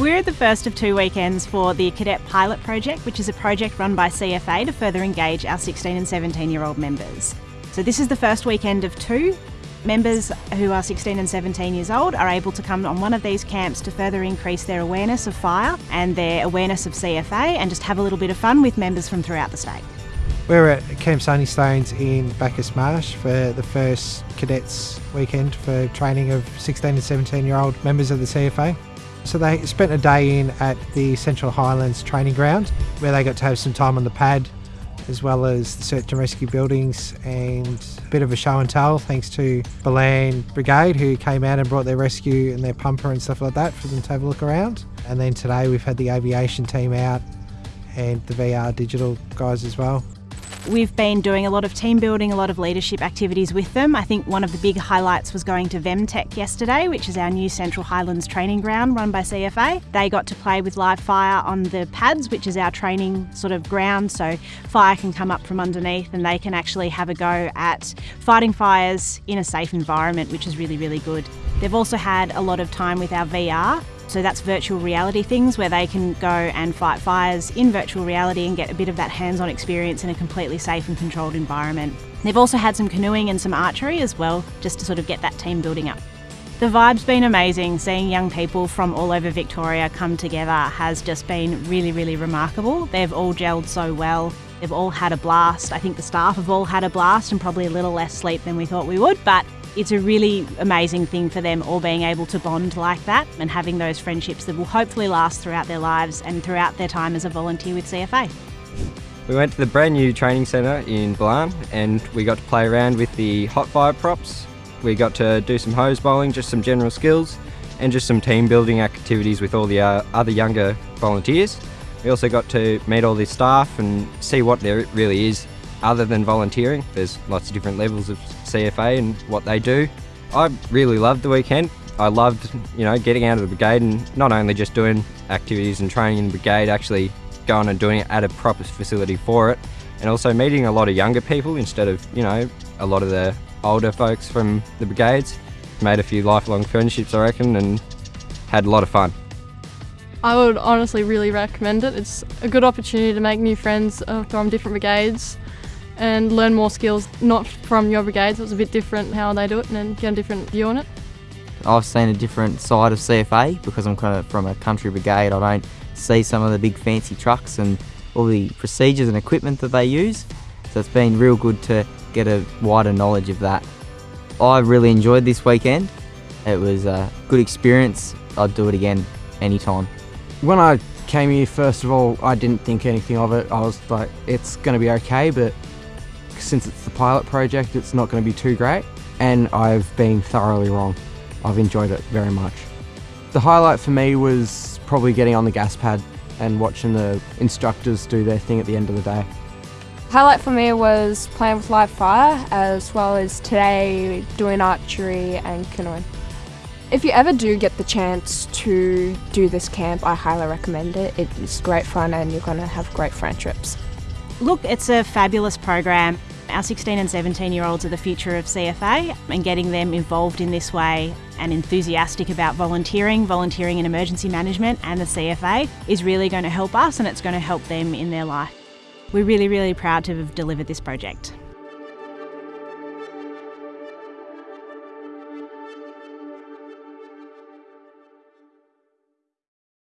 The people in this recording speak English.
We're at the first of two weekends for the Cadet Pilot Project, which is a project run by CFA to further engage our 16 and 17 year old members. So, this is the first weekend of two. Members who are 16 and 17 years old are able to come on one of these camps to further increase their awareness of fire and their awareness of CFA and just have a little bit of fun with members from throughout the state. We're at Camp Sunny Stones in Bacchus Marsh for the first cadets weekend for training of 16 and 17 year old members of the CFA. So they spent a day in at the Central Highlands training ground where they got to have some time on the pad as well as the search and rescue buildings and a bit of a show and tell thanks to Ballan Brigade who came out and brought their rescue and their pumper and stuff like that for them to have a look around. And then today we've had the aviation team out and the VR digital guys as well. We've been doing a lot of team building, a lot of leadership activities with them. I think one of the big highlights was going to VEMTech yesterday, which is our new Central Highlands training ground run by CFA. They got to play with live fire on the pads, which is our training sort of ground, so fire can come up from underneath and they can actually have a go at fighting fires in a safe environment, which is really, really good. They've also had a lot of time with our VR so that's virtual reality things where they can go and fight fires in virtual reality and get a bit of that hands-on experience in a completely safe and controlled environment. They've also had some canoeing and some archery as well, just to sort of get that team building up. The vibe's been amazing. Seeing young people from all over Victoria come together has just been really, really remarkable. They've all gelled so well. They've all had a blast. I think the staff have all had a blast and probably a little less sleep than we thought we would, but it's a really amazing thing for them all being able to bond like that and having those friendships that will hopefully last throughout their lives and throughout their time as a volunteer with CFA. We went to the brand new training centre in Ballan and we got to play around with the hot fire props. We got to do some hose bowling, just some general skills and just some team building activities with all the uh, other younger volunteers. We also got to meet all the staff and see what there really is other than volunteering. There's lots of different levels of CFA and what they do. I really loved the weekend. I loved, you know, getting out of the brigade and not only just doing activities and training in the brigade, actually going and doing it at a proper facility for it, and also meeting a lot of younger people instead of, you know, a lot of the older folks from the brigades. Made a few lifelong friendships, I reckon, and had a lot of fun. I would honestly really recommend it. It's a good opportunity to make new friends uh, from different brigades and learn more skills, not from your brigade, so it's a bit different how they do it and get a different view on it. I've seen a different side of CFA because I'm kind of from a country brigade. I don't see some of the big fancy trucks and all the procedures and equipment that they use. So it's been real good to get a wider knowledge of that. I really enjoyed this weekend. It was a good experience. I'd do it again anytime. When I came here, first of all, I didn't think anything of it. I was like, it's going to be okay, but since it's the pilot project, it's not going to be too great. And I've been thoroughly wrong. I've enjoyed it very much. The highlight for me was probably getting on the gas pad and watching the instructors do their thing at the end of the day. Highlight for me was playing with live fire as well as today doing archery and canoeing. If you ever do get the chance to do this camp, I highly recommend it. It's great fun and you're going to have great friendships. Look, it's a fabulous program. Our 16 and 17 year olds are the future of CFA, and getting them involved in this way and enthusiastic about volunteering, volunteering in emergency management, and the CFA is really going to help us and it's going to help them in their life. We're really, really proud to have delivered this project.